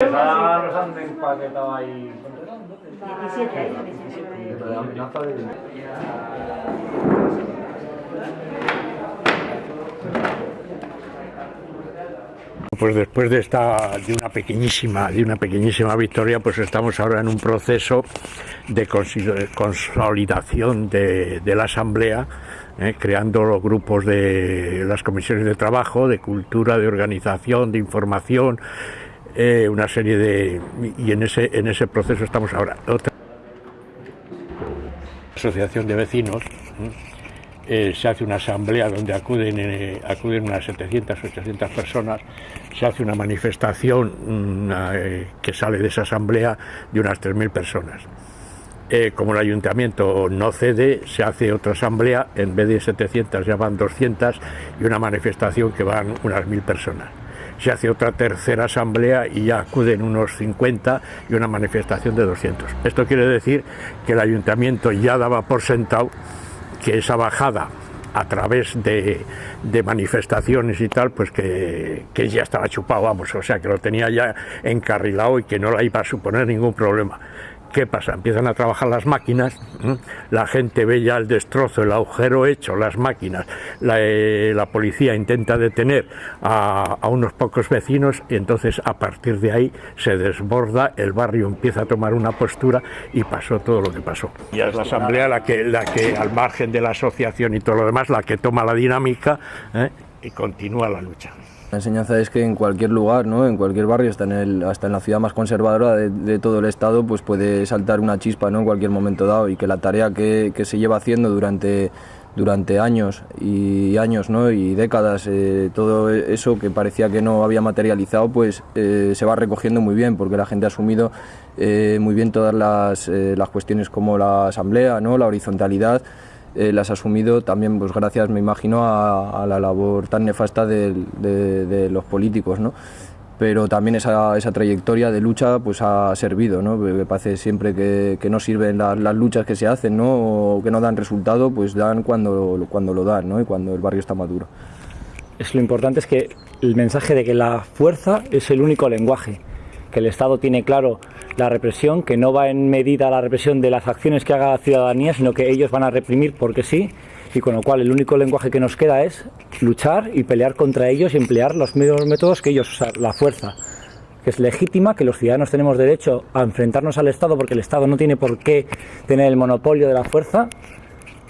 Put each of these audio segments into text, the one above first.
Ya los han empaquetado ahí. 17 ahí, 17 La amenaza de... Pues después de esta de una pequeñísima de una pequeñísima victoria, pues estamos ahora en un proceso de consolidación de, de la asamblea, eh, creando los grupos de las comisiones de trabajo, de cultura, de organización, de información, eh, una serie de y en ese en ese proceso estamos ahora. Otra asociación de vecinos. ¿eh? eh, se hace una asamblea donde acuden, acuden unas 700, 800 personas, se hace una manifestación que sale de esa asamblea de unas 3.000 personas. Como el ayuntamiento no cede, se hace otra asamblea, en vez de 700 ya van 200 y una manifestación que van unas 1.000 personas. Se hace otra tercera asamblea y ya acuden unos 50 y una manifestación de 200. Esto quiere decir que el ayuntamiento ya daba por sentado que esa bajada a través de, manifestaciones y tal, pues que, que, ya estaba chupado, vamos, o sea, que lo tenía ya encarrilado y que no la iba a suponer ningún problema. ¿Qué pasa? Empiezan a trabajar las máquinas, la gente ve ya el destrozo, el agujero hecho, las máquinas, la, eh, policía intenta detener a, a, unos pocos vecinos y entonces a partir de ahí se desborda, el barrio empieza a tomar una postura y pasó todo lo que pasó. Y es la asamblea la que, la que al margen de la asociación y todo lo demás, la que toma la dinámica ¿eh? Y continúa la lucha. La enseñanza es que en cualquier lugar, ¿no? en cualquier barrio, hasta en, el, hasta en la ciudad más conservadora de, todo el Estado, pues puede saltar una chispa ¿no? en cualquier momento dado y que la tarea que, que se lleva haciendo durante, durante años y años ¿no? y décadas, eh, todo eso que parecía que no había materializado, pues eh, se va recogiendo muy bien porque la gente ha asumido eh, muy bien todas las, las cuestiones como la asamblea, ¿no? la horizontalidad, eh, las ha asumido también pues gracias me imagino a, la labor tan nefasta de, los políticos ¿no? pero también esa, esa, trayectoria de lucha pues ha servido ¿no? me parece siempre que, que no sirven la, las luchas que se hacen ¿no? o que no dan resultado pues dan cuando, cuando lo dan ¿no? y cuando el barrio está maduro es lo importante es que el mensaje de que la fuerza es el único lenguaje que el Estado tiene claro la represión, que no va en medida la represión de las acciones que haga la ciudadanía, sino que ellos van a reprimir porque sí, y con lo cual el único lenguaje que nos queda es luchar y pelear contra ellos y emplear los mismos métodos que ellos, sea, la fuerza, que es legítima, que los ciudadanos tenemos derecho a enfrentarnos al Estado porque el Estado no tiene por qué tener el monopolio de la fuerza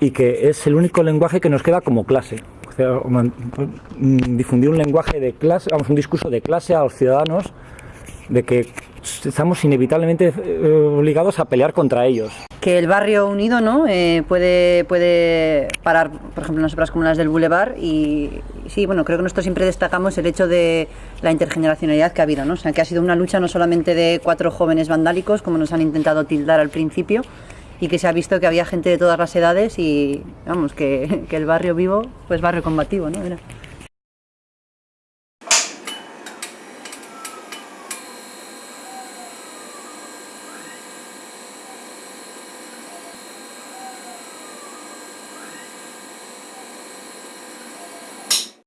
y que es el único lenguaje que nos queda como clase. O sea, difundir un lenguaje de clase, vamos, un discurso de clase a los ciudadanos de que estamos inevitablemente obligados a pelear contra ellos. Que el barrio unido ¿no? Eh, puede, puede parar, por ejemplo, unas obras como las del Boulevard y sí, bueno, creo que nosotros siempre destacamos el hecho de la intergeneracionalidad que ha habido, ¿no? o sea, que ha sido una lucha no solamente de cuatro jóvenes vandálicos, como nos han intentado tildar al principio, y que se ha visto que había gente de todas las edades y, vamos, que, que el barrio vivo, pues barrio combativo, ¿no? Era.